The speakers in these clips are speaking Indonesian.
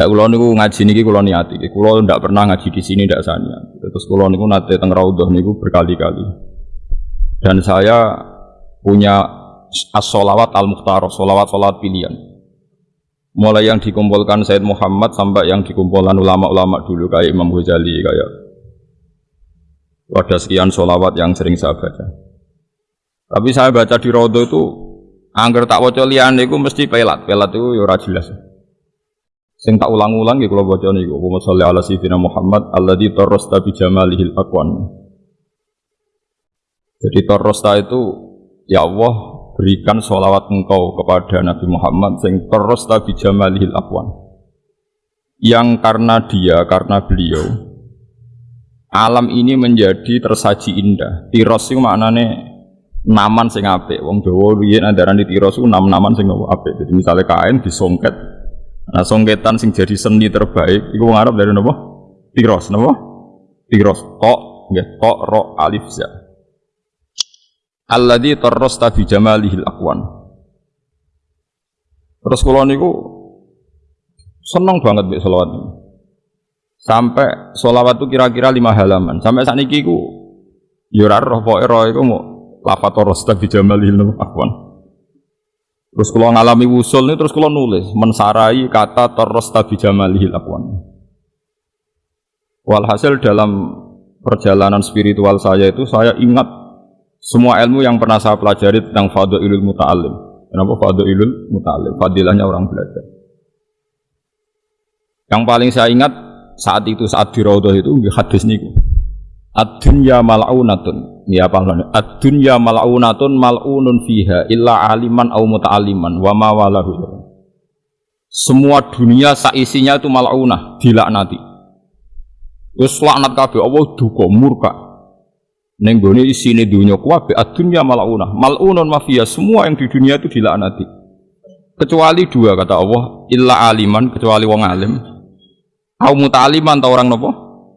Nah, kulo niku ngaji niki kulo niati. Kulo ndak pernah ngaji di sini ndak sania. Terus kulo niku nate teng raudhah niku berkali-kali. Dan saya punya as-sholawat al-mukhtar, sholawat sholawat pilihan. Mulai yang dikumpulkan Said Muhammad sampai yang dikumpulkan ulama-ulama dulu kayak Imam Ghazali kayak ada sekian sholawat yang sering saya baca. Tapi saya baca di raudhah itu angger tak waca liyane iku mesti pelat. Pelat itu ya ora jelas. Sing tak ulang-ulang ya kalau baca nih, Allahumma sholli ala sayyidina Muhammad alladzi tarrasta bi jamalihil aqwan. Jadi tarrasta itu ya Allah berikan sholawat engkau kepada Nabi Muhammad sing tarrasta bi jamalihil aqwan. Yang karena dia, karena beliau alam ini menjadi tersaji indah. Tiros itu maknanya naman sing apik. Wong Jawa riyen andaran di tiros itu nam-naman sing apik. Jadi misalnya kain disongket Nah, songketan sing jadi seni terbaik iku wong dari napa? Tiros, napa? Tiros. Tok, nggih, tok ro alif za. Alladzi tarrasta bi jamalihil aqwan. Terus kula niku seneng banget mbek selawat ini. Sampai selawat itu kira-kira lima halaman. Sampai saat ini ku yurar roh poe roh iku mau lafat tarrasta bi jamalihil. Terus kalau ngalami wusul ini terus kalau nulis mensarai kata terus tabi jamalihil akwan. Walhasil dalam perjalanan spiritual saya itu saya ingat semua ilmu yang pernah saya pelajari tentang ilul muta'alim. Kenapa ilul muta'alim? Fadilahnya orang belajar. Yang paling saya ingat saat itu saat di itu hadis niku. Ad-dunya mal'unatun. Ya apa Ad-dunya mal'unatun mal'unun fiha illa aliman au muta'aliman wa ma walahu. Semua dunia saisinya itu mal'unah, dilaknati. Wis laknat kabeh Allah duka murka. Ning gone isine dunya kabeh ad-dunya mal'unah. Mal'unun mafia semua yang di dunia itu dilaknati. Kecuali dua kata Allah, illa aliman kecuali wong alim. Au muta'aliman ta orang nopo?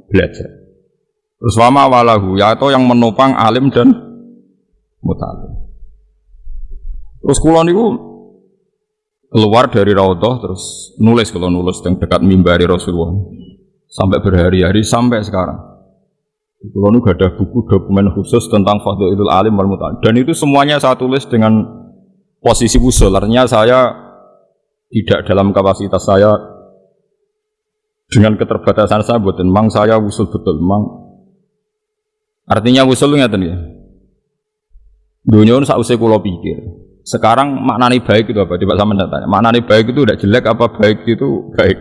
Belajar. Terus wama walahu, yaitu yang menopang alim dan mutalim. Terus kulon itu keluar dari raudhah terus nulis kalau nulis yang dekat mimbari Rasulullah sampai berhari-hari sampai sekarang. Nu gak ada buku dokumen khusus tentang Fadlul Alim wal Mutalim dan itu semuanya saya tulis dengan posisi usul. Artinya saya tidak dalam kapasitas saya dengan keterbatasan saya buat memang saya usul betul memang Artinya usul ngeten ya. Dunia ini sausai kulo pikir. Sekarang maknani baik itu apa? Coba sama tanya. Maknani baik itu udah jelek apa baik itu baik?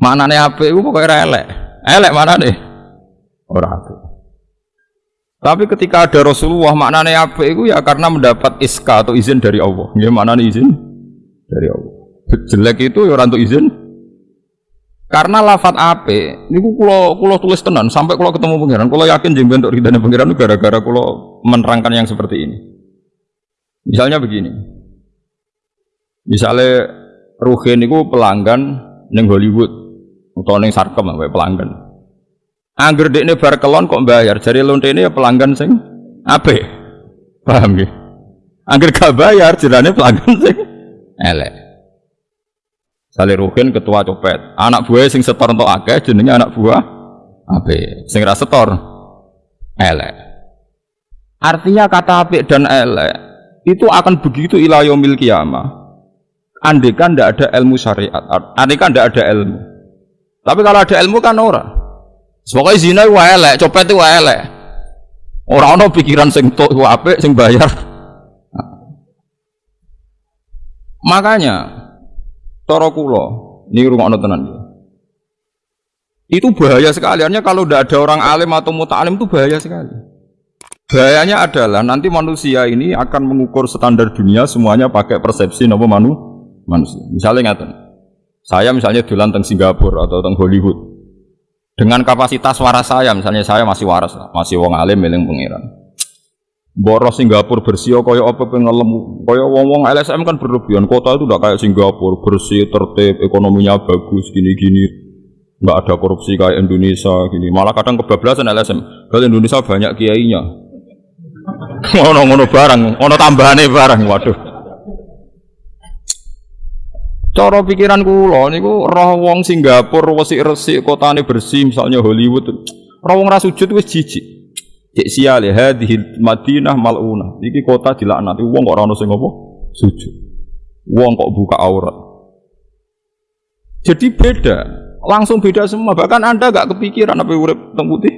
Maknani apa itu pokoknya elek. Elek mana nih? Orang apa? Tapi ketika ada Rasulullah maknanya apa itu ya karena mendapat iska atau izin dari Allah. Gimana nih izin dari Allah? Jelek itu ya orang untuk izin karena lafat ape, niku kulo kulo tulis tenan sampai kulo ketemu pangeran, kulo yakin jeng bentuk ridane pangeran gara-gara kulo menerangkan yang seperti ini. Misalnya begini, misalnya Ruhin niku pelanggan neng Hollywood atau neng Sarkem apa pelanggan. Angger dekne bar kelon kok bayar, jari ini ya pelanggan sing ape, paham ya? Angger gak bayar, jirane pelanggan sing elek. Salih Ruhin ketua copet. Anak buah sing setor untuk akeh jenenge anak buah ape. Sing ra setor elek. Artinya kata apik dan elek itu akan begitu ilayomil kiamah. Andekan tidak ada ilmu syariat, andekan tidak ada ilmu. Tapi kalau ada ilmu kan ora. Pokoknya zina wa elek, copet wa elek. Orang ono pikiran sing tok apik sing bayar. Makanya Toro kulo, ini rumah tenan ya. Itu bahaya sekali. Artinya kalau tidak ada orang alim atau muta'alim itu bahaya sekali. Bahayanya adalah nanti manusia ini akan mengukur standar dunia semuanya pakai persepsi nopo manu manusia. Misalnya ngaten. Saya misalnya dolan teng Singapura atau teng Hollywood. Dengan kapasitas waras saya, misalnya saya masih waras, masih wong alim miling pengiran Boros Singapura bersih kaya apa pengelem kaya wong-wong LSM kan berlebihan kota itu udah kayak Singapura bersih tertib ekonominya bagus gini-gini. Nggak ada korupsi kayak Indonesia gini. Malah kadang kebablasan LSM kalau Indonesia banyak kiainya. Ngono-ngono barang ono tambahannya barang waduh. Cara pikiran kula niku roh wong Singapura resik-resik kotane bersih misalnya Hollywood. Roh wong ra sujud wis jijik. Cek siale hadhil Madinah maluna. Iki kota dilaknati wong kok ora ono sing apa? Sujud. Wong kok buka aurat. Jadi beda, langsung beda semua. Bahkan Anda gak kepikiran apa urip teng putih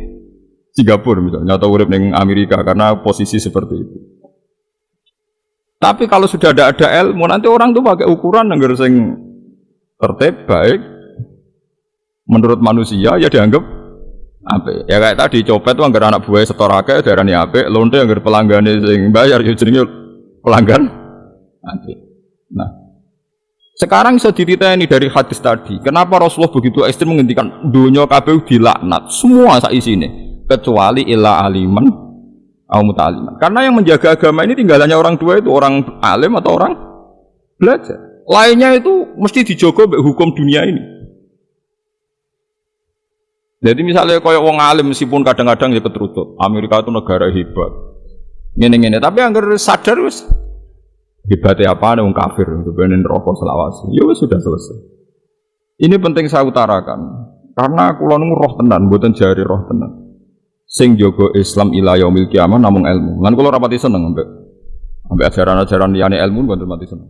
Singapura misalnya atau urip ning Amerika karena posisi seperti itu. Tapi kalau sudah ada ada ilmu, nanti orang tuh pakai ukuran yang sing tertib baik menurut manusia ya dianggap apa? Ya kayak tadi copet anggar anak buah setorake darahnya apa? Lonte anggar pelanggan sing bayar ya jenenge pelanggan nanti. Nah, sekarang bisa ini dari hadis tadi. Kenapa Rasulullah begitu ekstrim menghentikan dunia KPU dilaknat semua saat ini kecuali ilah aliman au muta'aliman. Karena yang menjaga agama ini tinggalannya orang tua itu orang alim atau orang belajar. Lainnya itu mesti dijogo hukum dunia ini. Jadi misalnya kayak wong alim meskipun kadang-kadang ya keterutut. Amerika itu negara hebat. Ngene-ngene, tapi anggar sadar wis hebatnya apa wong kafir benin rokok selawasi. Ya sudah selesai. Ini penting saya utarakan. Karena kula roh tenan, buatan jari roh tenan sing jogo Islam ila yaumil kiamah namung ilmu. Lan kula rapati seneng ambek ambek ajaran-ajaran liyane ilmu mboten mati seneng.